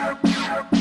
Yeah.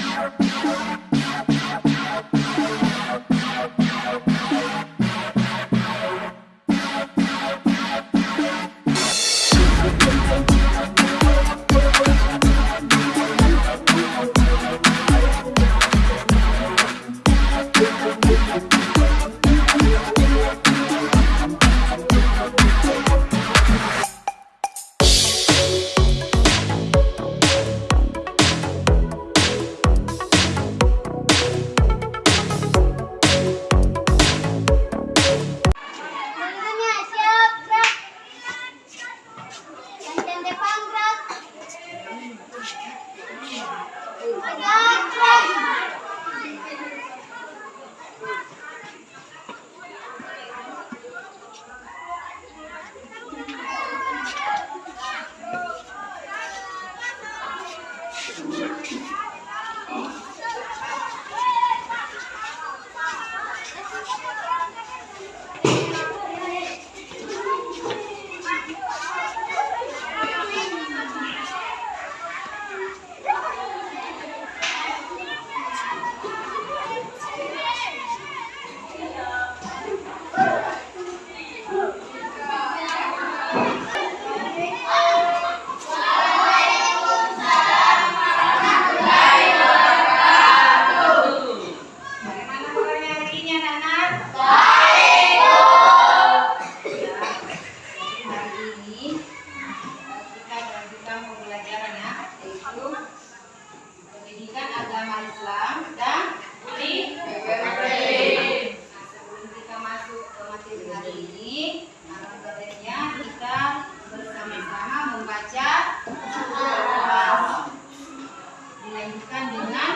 Dilanjutkan dengan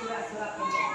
surat-surat pendek.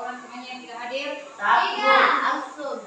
orang semuanya yang tidak hadir? Tiga. Langsung.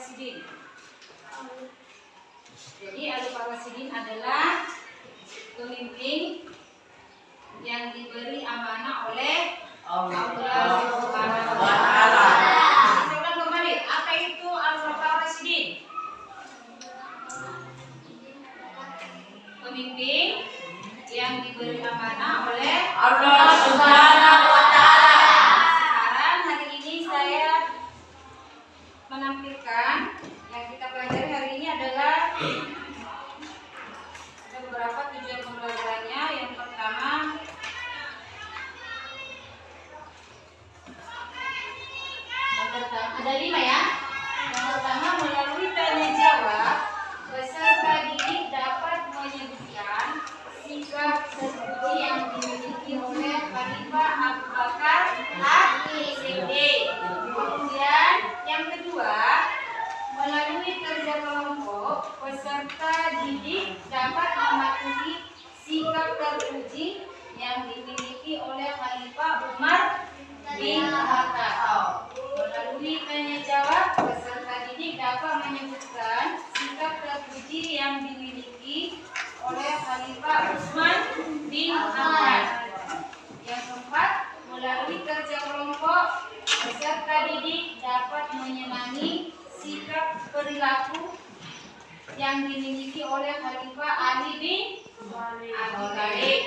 Al-Khulafa Rasidin? Jadi Al-Khulafa Rasidin adalah pemimpin yang diberi amanah oleh Allah Subhanahu wa taala. Saya ulang kembali, apa itu Al-Khulafa Rasidin? Pemimpin yang diberi amanah oleh Allah Subhanahu wa taala. Sekarang hari ini saya menampilkan yang kita pelajari hari ini adalah ada beberapa tujuan pembelajarannya. Yang pertama yang pertama ada lima ya. Yang pertama melalui tanya jawab peserta didik dapat menyebutkan sikap terpuji yang dimiliki oleh Khalifah Abu Bakar As-Siddiq. Kemudian yang kedua melalui kerja kelompok peserta didik dapat mematuhi sikap terpuji yang dimiliki oleh Khalifah Umar bin Khattab. Melalui tanya jawab, peserta didik dapat menyebutkan sikap terpuji yang dimiliki oleh Khalifah Utsman bin Affan. Yang keempat, melalui kerja kelompok, peserta didik dapat menyenangi sikap perilaku yang dimiliki oleh Khalifah Ali bin Abi Thalib.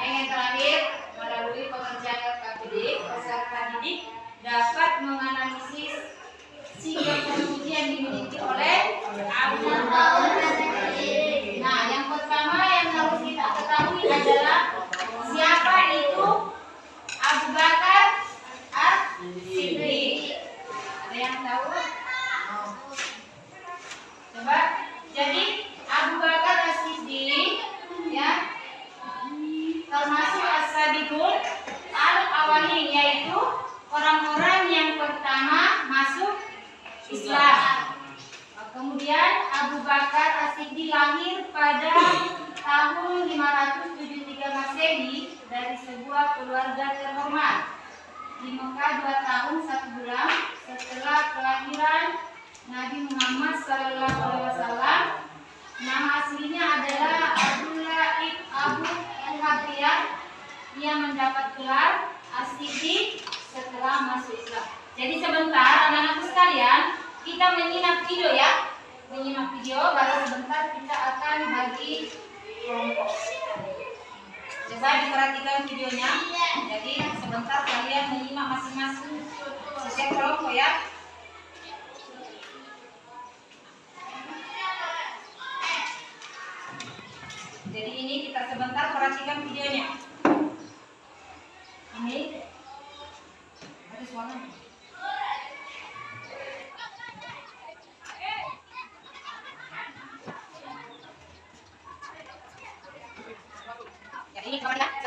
Yang terakhir, melalui pengerjaan LKPD, peserta didik dapat menganalisis sikap terpuji yang dimiliki oleh Abu Bakar As-Siddiq. Nah, yang pertama yang harus kita ketahui adalah siapa itu Abu Bakar As-Siddiq. Kita menyimak video ya. Menyimak video baru sebentar kita akan bagi kelompok. Coba diperhatikan videonya. Jadi sebentar kalian menyimak masing-masing setiap kelompok ya. Jadi ini kita sebentar perhatikan videonya. Ini ada suaranya. Ya, ini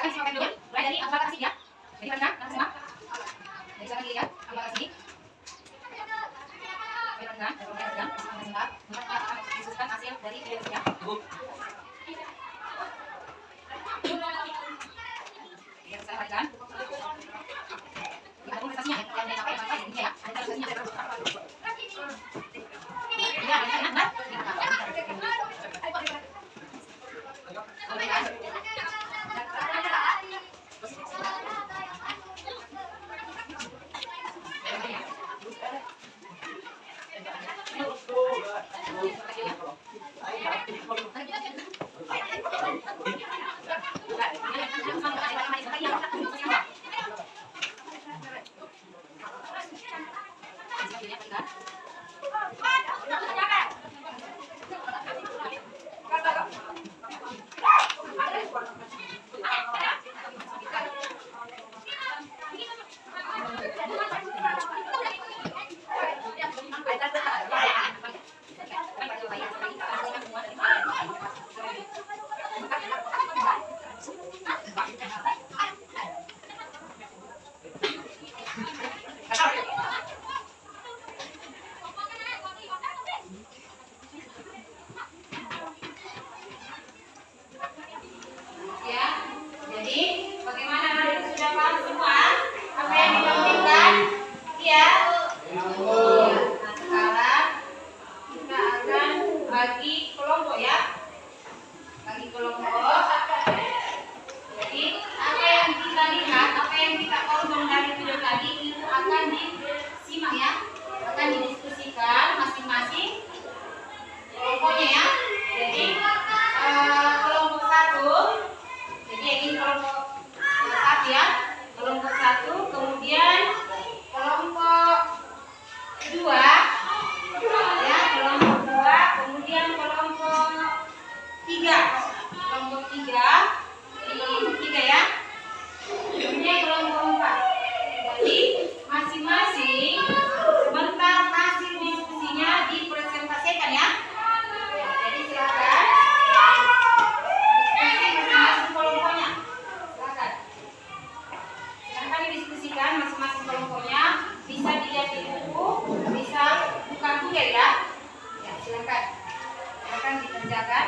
Dikerjakan.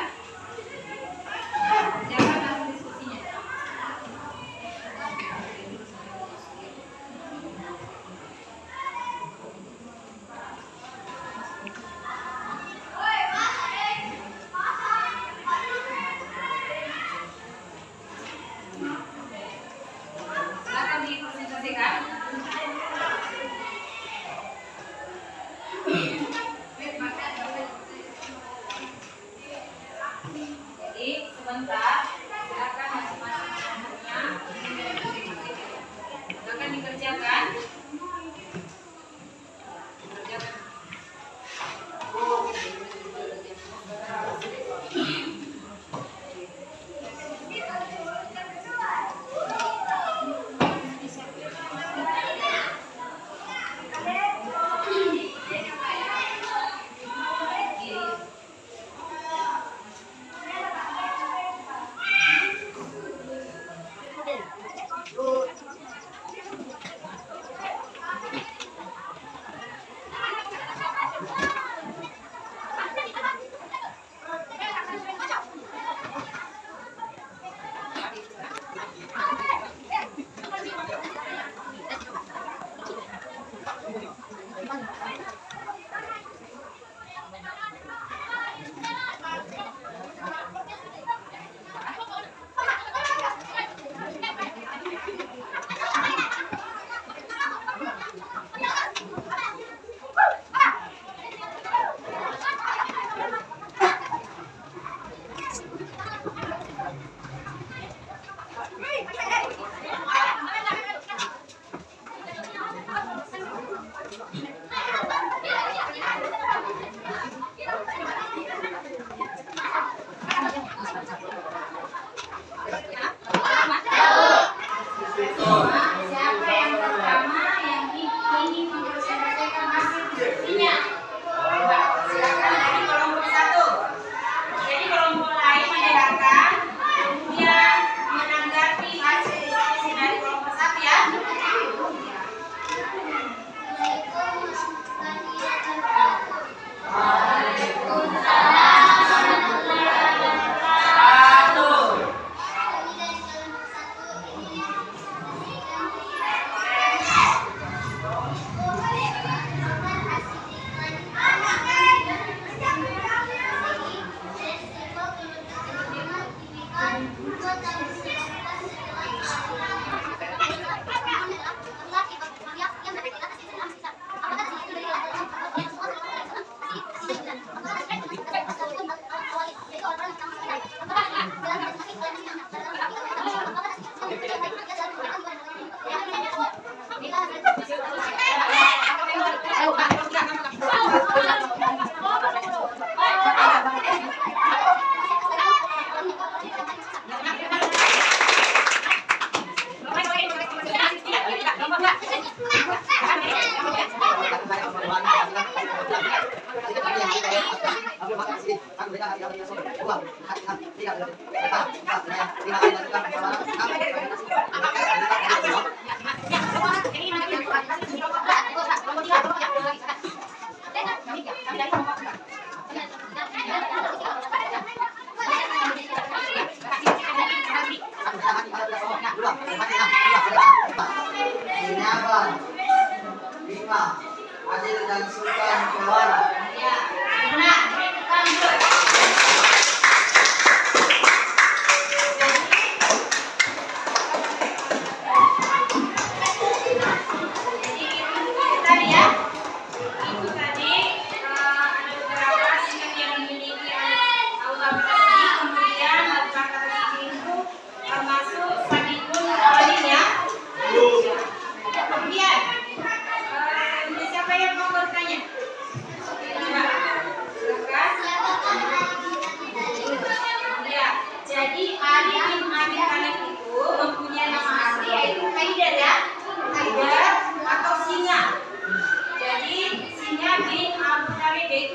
Singa bin Abu Thalib itu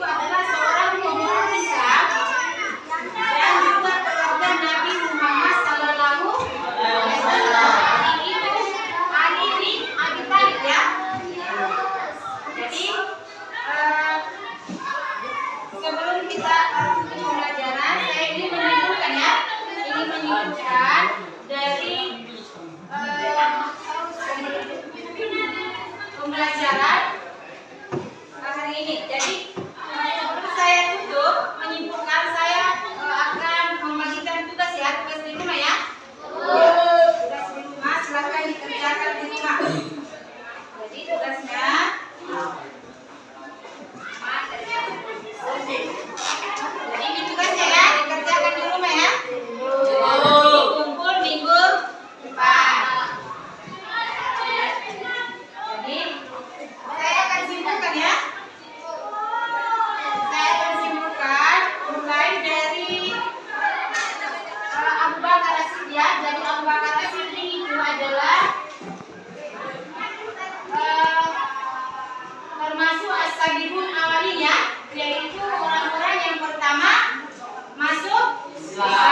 마.